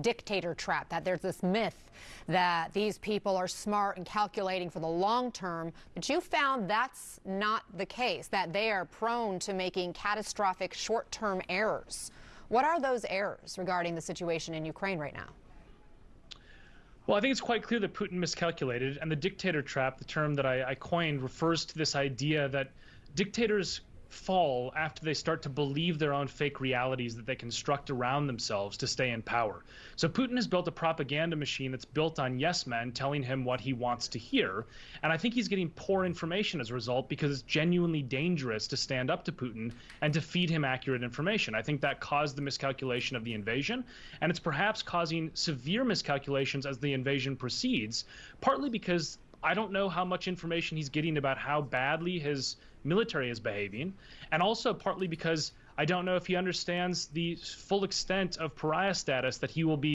dictator trap, that there's this myth that these people are smart and calculating for the long term, but you found that's not the case, that they are prone to making catastrophic short term errors. What are those errors regarding the situation in Ukraine right now? Well, I think it's quite clear that Putin miscalculated, and the dictator trap, the term that I, I coined, refers to this idea that dictators fall after they start to believe their own fake realities that they construct around themselves to stay in power. So Putin has built a propaganda machine that's built on yes men telling him what he wants to hear. And I think he's getting poor information as a result because it's genuinely dangerous to stand up to Putin and to feed him accurate information. I think that caused the miscalculation of the invasion, and it's perhaps causing severe miscalculations as the invasion proceeds, partly because I don't know how much information he's getting about how badly his military is behaving, and also partly because I don't know if he understands the full extent of pariah status that he will be